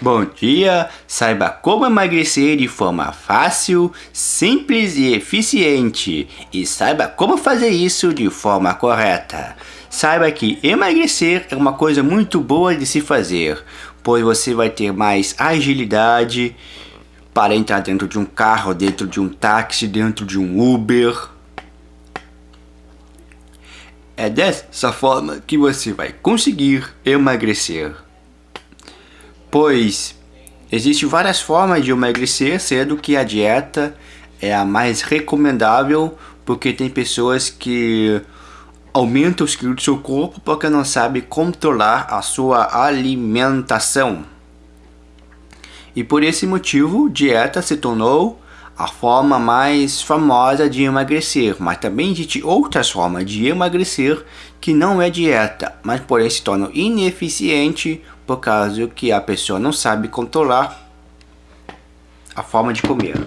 Bom dia! Saiba como emagrecer de forma fácil, simples e eficiente. E saiba como fazer isso de forma correta. Saiba que emagrecer é uma coisa muito boa de se fazer, pois você vai ter mais agilidade para entrar dentro de um carro, dentro de um táxi, dentro de um Uber. É dessa forma que você vai conseguir emagrecer pois existem várias formas de emagrecer, sendo que a dieta é a mais recomendável, porque tem pessoas que aumentam os quilos do seu corpo porque não sabe controlar a sua alimentação. E por esse motivo, dieta se tornou a forma mais famosa de emagrecer, mas também existe outras formas de emagrecer que não é dieta, mas porém se tornam ineficiente por causa que a pessoa não sabe controlar a forma de comer.